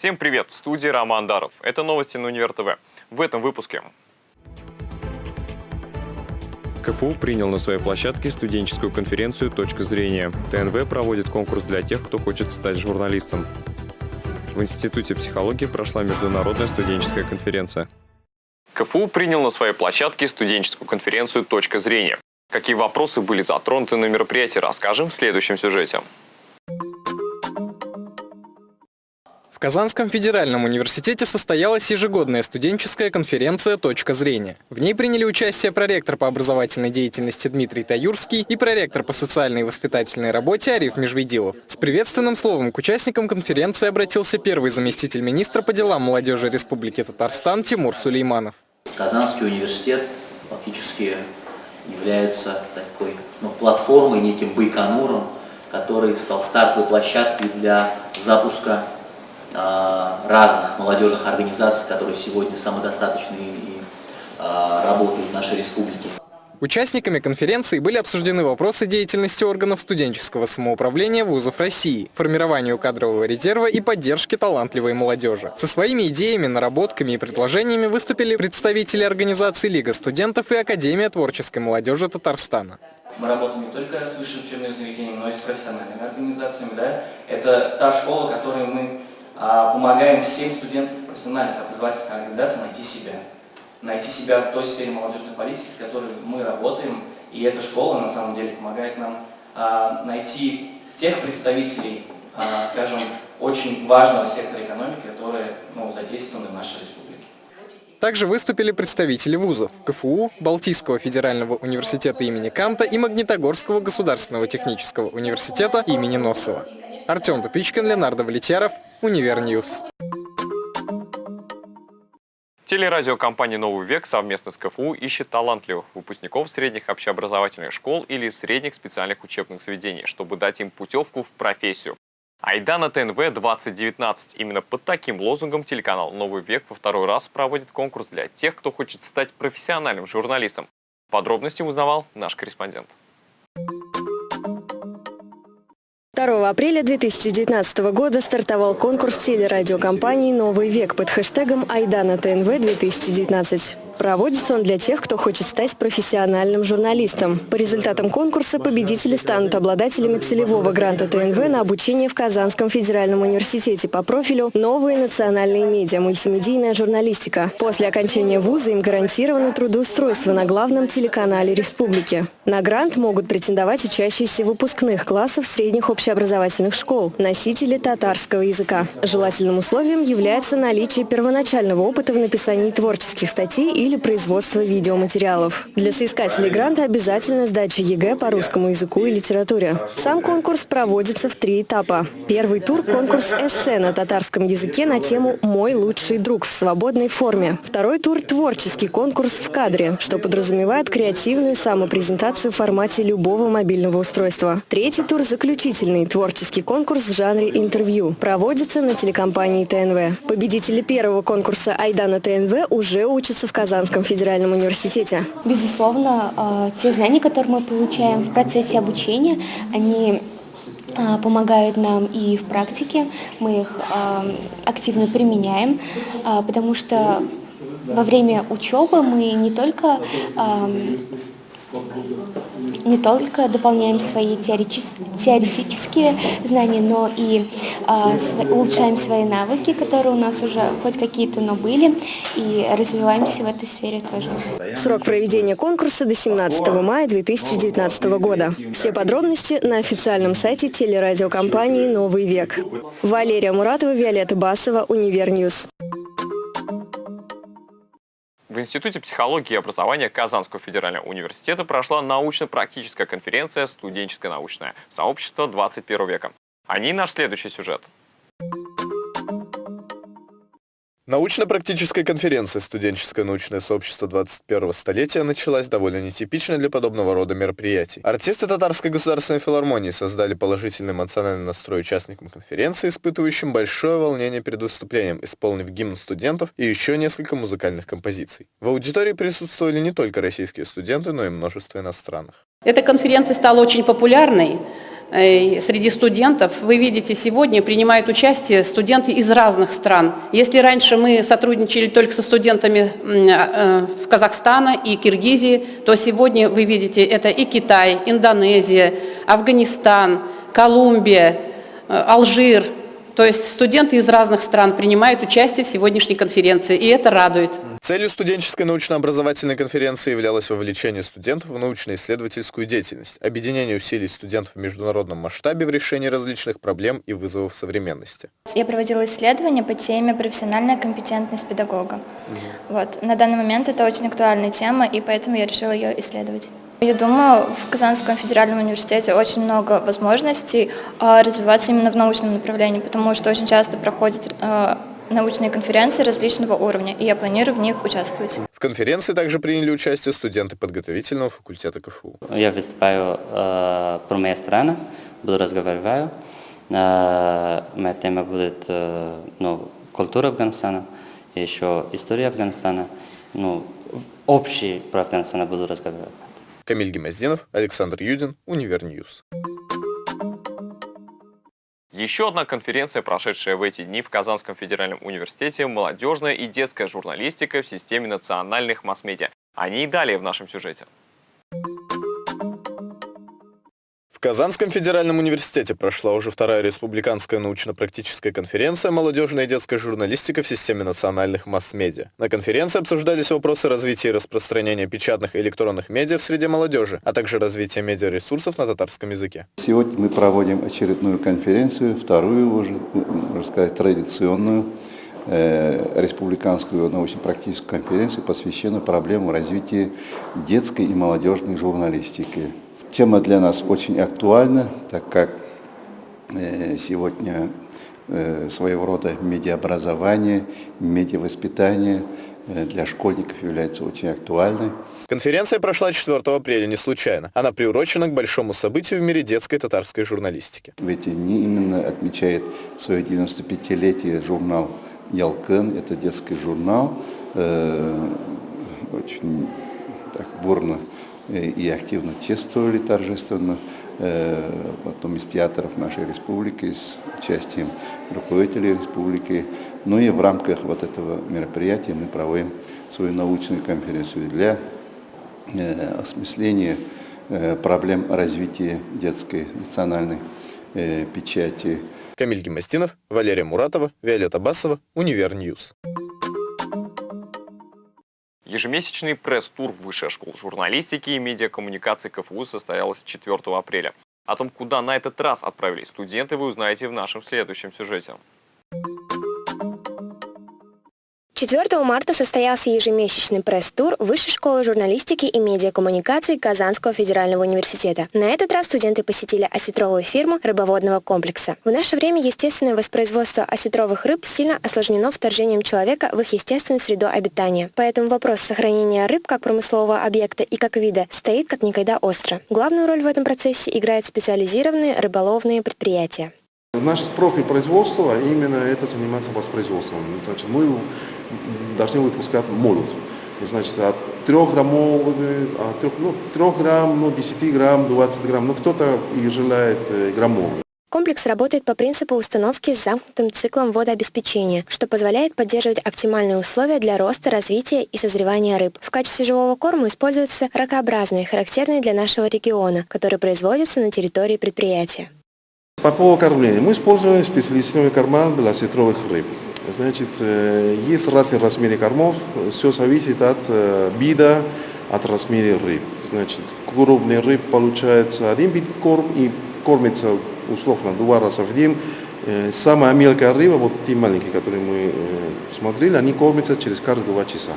Всем привет! В студии Роман Даров. Это новости на Универ ТВ. В этом выпуске. КФУ принял на своей площадке студенческую конференцию «Точка зрения». ТНВ проводит конкурс для тех, кто хочет стать журналистом. В Институте психологии прошла международная студенческая конференция. КФУ принял на своей площадке студенческую конференцию «Точка зрения». Какие вопросы были затронуты на мероприятии, расскажем в следующем сюжете. В Казанском федеральном университете состоялась ежегодная студенческая конференция «Точка зрения». В ней приняли участие проректор по образовательной деятельности Дмитрий Таюрский и проректор по социальной и воспитательной работе Ариф Межведилов. С приветственным словом к участникам конференции обратился первый заместитель министра по делам молодежи Республики Татарстан Тимур Сулейманов. Казанский университет фактически является такой ну, платформой, неким байконуром, который стал стартовой площадкой для запуска разных молодежных организаций, которые сегодня самодостаточные и а, работают в нашей республике. Участниками конференции были обсуждены вопросы деятельности органов студенческого самоуправления вузов России, формированию кадрового резерва и поддержки талантливой молодежи. Со своими идеями, наработками и предложениями выступили представители организаций Лига студентов и Академия творческой молодежи Татарстана. Мы работаем не только с высшим учебным заведением, но и с профессиональными организациями. Да? Это та школа, которой мы а, помогаем всем студентам профессиональных образовательных организаций найти себя. Найти себя в той сфере молодежной политики, с которой мы работаем. И эта школа на самом деле помогает нам а, найти тех представителей, а, скажем, очень важного сектора экономики, которые ну, задействованы в нашей республике. Также выступили представители вузов КФУ, Балтийского федерального университета имени Канта и Магнитогорского государственного технического университета имени Носова. Артем Тупичкин, Ленардо Валетьяров, Univer News. Телерадиокомпания «Новый век» совместно с КФУ ищет талантливых выпускников средних общеобразовательных школ или средних специальных учебных заведений, чтобы дать им путевку в профессию. Айдана ТНВ-2019. Именно под таким лозунгом телеканал «Новый век» во второй раз проводит конкурс для тех, кто хочет стать профессиональным журналистом. Подробности узнавал наш корреспондент. 2 апреля 2019 года стартовал конкурс телерадиокомпании «Новый век» под хэштегом «Айдана ТНВ-2019». Проводится он для тех, кто хочет стать профессиональным журналистом. По результатам конкурса победители станут обладателями целевого гранта ТНВ на обучение в Казанском федеральном университете по профилю «Новые национальные медиа. Мультимедийная журналистика». После окончания вуза им гарантировано трудоустройство на главном телеканале республики. На грант могут претендовать учащиеся выпускных классов средних общеобразовательных школ, носители татарского языка. Желательным условием является наличие первоначального опыта в написании творческих статей или или производства видеоматериалов. Для соискателей гранта обязательно сдача ЕГЭ по русскому языку и литературе. Сам конкурс проводится в три этапа. Первый тур – конкурс эссе на татарском языке на тему «Мой лучший друг» в свободной форме. Второй тур – творческий конкурс в кадре, что подразумевает креативную самопрезентацию в формате любого мобильного устройства. Третий тур – заключительный творческий конкурс в жанре интервью. Проводится на телекомпании ТНВ. Победители первого конкурса «Айдана ТНВ» уже учатся в Казани Казанском федеральном университете? Безусловно, э, те знания, которые мы получаем в процессе обучения, они э, помогают нам и в практике, мы их э, активно применяем, потому что во время учебы мы не только не только дополняем свои теоретические знания, но и э, улучшаем свои навыки, которые у нас уже хоть какие-то, но были, и развиваемся в этой сфере тоже. Срок проведения конкурса до 17 мая 2019 года. Все подробности на официальном сайте телерадиокомпании «Новый век». Валерия Муратова, Виолетта Басова, Univer News. В Институте психологии и образования Казанского федерального университета прошла научно-практическая конференция «Студенческое научное сообщество 21 века». О ней наш следующий сюжет. Научно-практическая конференция «Студенческое научное сообщество 21-го столетия» началась довольно нетипично для подобного рода мероприятий. Артисты Татарской государственной филармонии создали положительный эмоциональный настрой участникам конференции, испытывающим большое волнение перед выступлением, исполнив гимн студентов и еще несколько музыкальных композиций. В аудитории присутствовали не только российские студенты, но и множество иностранных. Эта конференция стала очень популярной, среди студентов, вы видите, сегодня принимают участие студенты из разных стран. Если раньше мы сотрудничали только со студентами э, в Казахстана и Киргизии, то сегодня вы видите, это и Китай, Индонезия, Афганистан, Колумбия, Алжир, то есть студенты из разных стран принимают участие в сегодняшней конференции, и это радует. Целью студенческой научно-образовательной конференции являлось вовлечение студентов в научно-исследовательскую деятельность, объединение усилий студентов в международном масштабе в решении различных проблем и вызовов современности. Я проводила исследования по теме «Профессиональная компетентность педагога». Угу. Вот. На данный момент это очень актуальная тема, и поэтому я решила ее исследовать. Я думаю, в Казанском федеральном университете очень много возможностей а, развиваться именно в научном направлении, потому что очень часто проходят а, научные конференции различного уровня, и я планирую в них участвовать. В конференции также приняли участие студенты подготовительного факультета КФУ. Я выступаю э, про мою страну, буду разговаривать. Э, моя тема будет э, ну, культура Афганистана, еще история Афганистана. Ну, общий про Афганистан буду разговаривать. Камиль Гемоздинов, Александр Юдин, Univer News. Еще одна конференция, прошедшая в эти дни в Казанском федеральном университете «Молодежная и детская журналистика в системе национальных масс-медиа». Они и далее в нашем сюжете. В Казанском федеральном университете прошла уже вторая республиканская научно-практическая конференция «Молодежная и детская журналистика в системе национальных масс-медиа». На конференции обсуждались вопросы развития и распространения печатных и электронных медиа в среде молодежи, а также развития медиаресурсов на татарском языке. Сегодня мы проводим очередную конференцию, вторую уже, можно сказать, традиционную, э, республиканскую научно-практическую конференцию, посвященную проблемам развития детской и молодежной журналистики. Тема для нас очень актуальна, так как э, сегодня э, своего рода медиаобразование, медиавоспитание э, для школьников является очень актуальной. Конференция прошла 4 апреля не случайно. Она приурочена к большому событию в мире детской татарской журналистики. В эти дни именно отмечает свое 95-летие журнал «Ялкын». Это детский журнал, очень так бурно и активно чествовали торжественно, э, потом из театров нашей республики, с участием руководителей республики. Ну и в рамках вот этого мероприятия мы проводим свою научную конференцию для э, осмысления проблем развития детской национальной печати. Камиль Гемостинов, Валерия Муратова, Виолетта Басова, Univer News. Ежемесячный пресс-тур Высшей школы журналистики и медиакоммуникации КФУ состоялся 4 апреля. О том, куда на этот раз отправились студенты, вы узнаете в нашем следующем сюжете. 4 марта состоялся ежемесячный пресс-тур Высшей школы журналистики и медиакоммуникаций Казанского федерального университета. На этот раз студенты посетили осетровую фирму рыбоводного комплекса. В наше время естественное воспроизводство осетровых рыб сильно осложнено вторжением человека в их естественную среду обитания. Поэтому вопрос сохранения рыб как промыслового объекта и как вида стоит как никогда остро. Главную роль в этом процессе играют специализированные рыболовные предприятия. Наш профиль производства именно это заниматься воспроизводством. Значит, мы должны выпускать молот. Значит, от 3 граммовые, от 3, ну, 3 грамм, ну, 10 грамм, 20 грамм, ну, кто-то и желает э, граммовый. Комплекс работает по принципу установки с замкнутым циклом водообеспечения, что позволяет поддерживать оптимальные условия для роста, развития и созревания рыб. В качестве живого корма используются ракообразные, характерные для нашего региона, которые производятся на территории предприятия. По поводу кормления. Мы используем специализированный корма для сетровых рыб. Значит, э, есть разные размеры кормов, все зависит от э, вида, от размера рыб. Значит, крупный рыб получается один вид корм и кормится условно два раза в день. Э, самая мелкая рыба, вот те маленькие, которые мы смотрели, они кормятся через каждые два часа.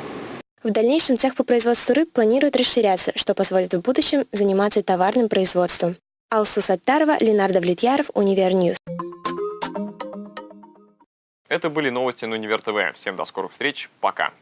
В дальнейшем цех по производству рыб планирует расширяться, что позволит в будущем заниматься товарным производством. Алсу Саттарова, Ленардо Влетьяров, Univer News. Это были новости на Универ ТВ. Всем до скорых встреч. Пока.